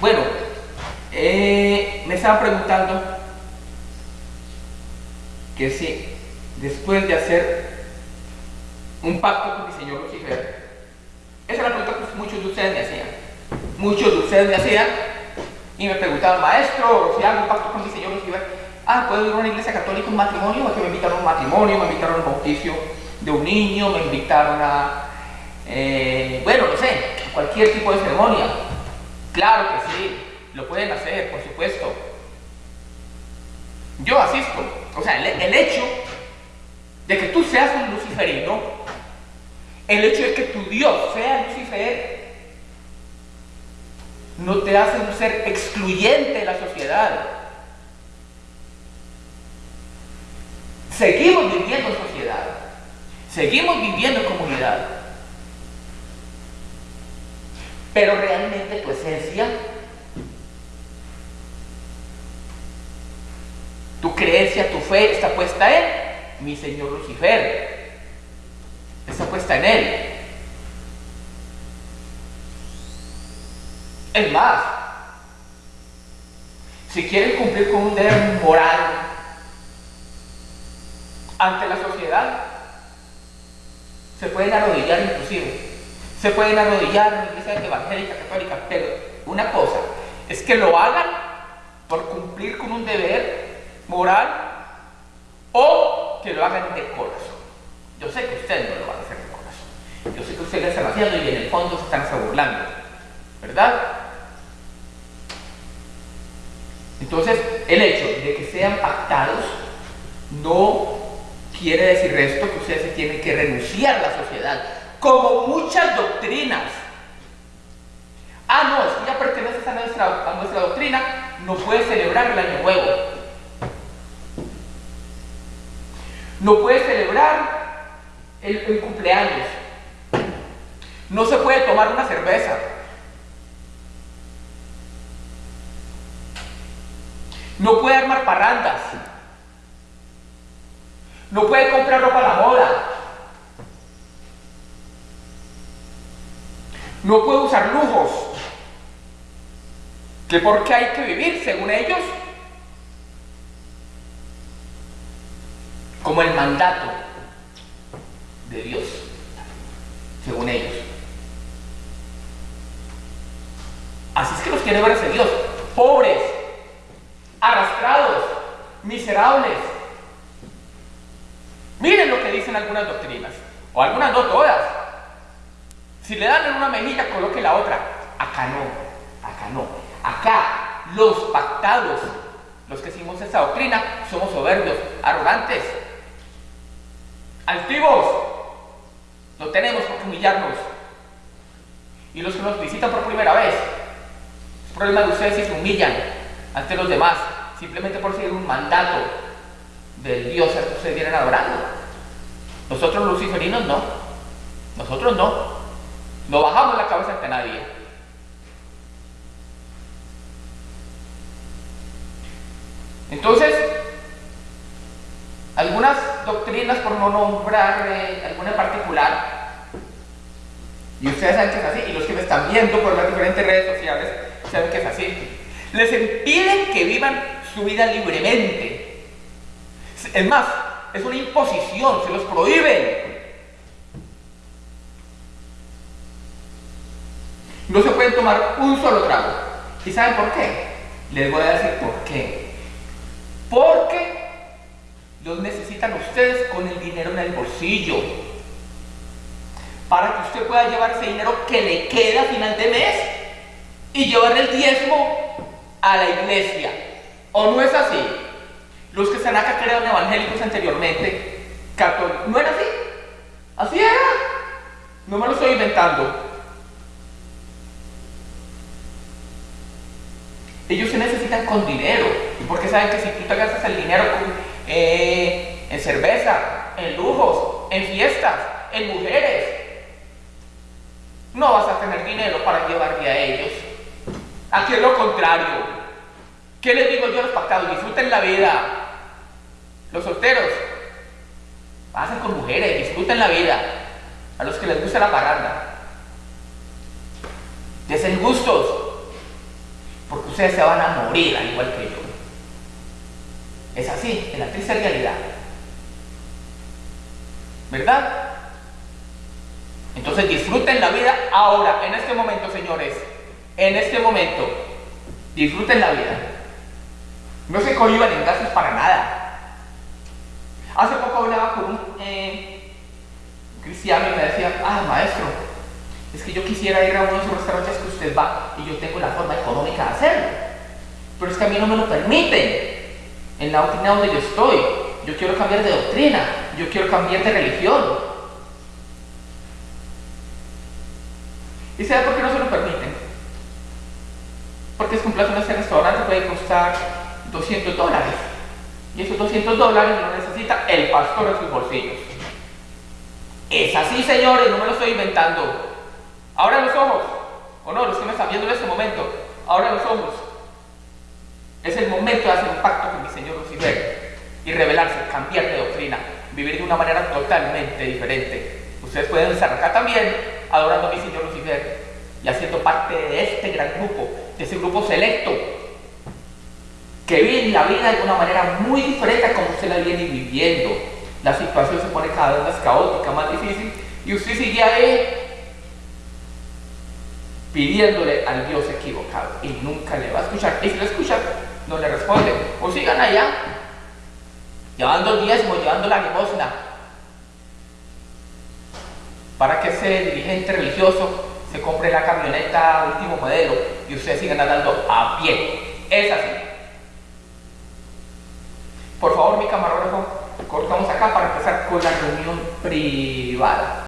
Bueno, eh, me estaban preguntando que si después de hacer un pacto con mi señor Lucifer, esa es la pregunta que muchos de ustedes me hacían. Muchos de ustedes me hacían y me preguntaban, maestro, si hago un pacto con mi señor Lucifer, ah, puedo ir a una iglesia católica, un matrimonio, que me invitaron a un matrimonio, me invitaron a un bautizo de un niño, me invitaron a, eh, bueno, no sé, cualquier tipo de ceremonia. Claro que sí, lo pueden hacer, por supuesto. Yo asisto. O sea, el, hecho de que tú seas un luciferino, el hecho de que tu Dios sea Lucifer, no te hace un ser excluyente de la sociedad. Seguimos viviendo en sociedad. Seguimos viviendo en comunidad. Pero realmente tu esencia, tu creencia, tu fe está puesta en mi Señor Lucifer. Está puesta en Él. Es más, si quieren cumplir con un deber moral, ante la sociedad. Se pueden arrodillar inclusive. Se pueden arrodillar en la iglesia evangélica, católica, pero una cosa es que lo hagan por cumplir con un deber moral o que lo hagan de corazón. Yo sé que ustedes no lo van a hacer de corazón. Yo sé que ustedes lo están haciendo y en el fondo se están burlando. ¿Verdad? Entonces, el hecho de que sean pactados no quiere decir esto que ustedes se tienen que renunciar a la sociedad, como muchas doctrinas. Ah, no, es que ya perteneces a nuestra, doctrina, no puedes celebrar el año nuevo. No puedes celebrar el, el cumpleaños. No se puede tomar una cerveza. No puede armar parrandas. No puede comprar ropa a la moda. No puede usar lujos. ¿Que por qué hay que vivir, según ellos? Como el mandato de Dios, según ellos. Así es que los quiere ver ese Dios. Pobres, arrastrados, miserables, Miren lo que dicen algunas doctrinas, o algunas no todas. Si le dan en una mejilla, coloque la otra. Acá no, acá no. Acá los pactados, los que seguimos esta doctrina, somos soberbios, arrogantes, altivos. No tenemos por qué humillarnos. Y los que nos visitan por primera vez, es problema de ustedes si se humillan ante los demás, simplemente por seguir un mandato del Dios al que ustedes vienen adorando. Nosotros luciferinos no. Nosotros no. No bajamos la cabeza ante nadie. Entonces, algunas doctrinas, por no nombrar eh, alguna en particular, y ustedes saben que es así, y los que me están viendo por las diferentes redes sociales saben que es así, les impiden que vivan su vida libremente, es más, es una imposición, se los prohíben. No se pueden tomar un solo trago. ¿Y saben por qué? Les voy a decir por qué. Porque los necesitan ustedes con el dinero en el bolsillo. Para que usted pueda llevar ese dinero que le queda a final de mes y llevar el diezmo a la iglesia. ¿O no es así? Los que están acá crearon evangélicos anteriormente, católicos. ¿No era así? Así era. No me lo estoy inventando. Ellos se necesitan con dinero. Porque saben que si tú te gastas el dinero eh, en cerveza, en lujos, en fiestas, en mujeres, no vas a tener dinero para llevarle a ellos. Aquí es lo contrario. ¿Qué les digo yo a los pactados? Disfruten la vida. Los solteros, pasen con mujeres, disfruten la vida. A los que les gusta la parranda, desen gustos. Ustedes se van a morir al igual que yo. Es así, en la triste realidad. ¿Verdad? Entonces disfruten la vida ahora, en este momento, señores. En este momento. Disfruten la vida. No se cohiban en gastos para nada. Hace poco hablaba con un eh, cristiano y me decía, ah, maestro, es que yo quisiera ir a uno de esos restaurantes que usted va y yo tengo la forma económica de hacerlo. Pero es que a mí no me lo permiten. En la doctrina donde yo estoy, yo quiero cambiar de doctrina, yo quiero cambiar de religión. ¿Y sabe por qué no se lo permiten? Porque es que un en este restaurante puede costar 200 dólares. Y esos 200 dólares lo necesita el pastor en sus bolsillos. Es así, señores, no me lo estoy inventando. Ahora los ojos, o no, los que me están viendo en este momento, ahora los ojos. Es el momento de hacer un pacto con mi Señor Lucifer y revelarse, cambiar de doctrina, vivir de una manera totalmente diferente. Ustedes pueden estar también adorando a mi Señor Lucifer y haciendo parte de este gran grupo, de ese grupo selecto que vive la vida de una manera muy diferente a como usted la viene viviendo. La situación se pone cada vez más caótica, más difícil y usted sigue ahí pidiéndole al Dios equivocado y nunca le va a escuchar. Y si lo escucha, no le responde. O sigan allá, llevando el diezmo, llevando la limosna, para que ese dirigente religioso se compre la camioneta último modelo y ustedes sigan andando a pie. Es así. Por favor, mi camarógrafo, cortamos acá para empezar con la reunión privada.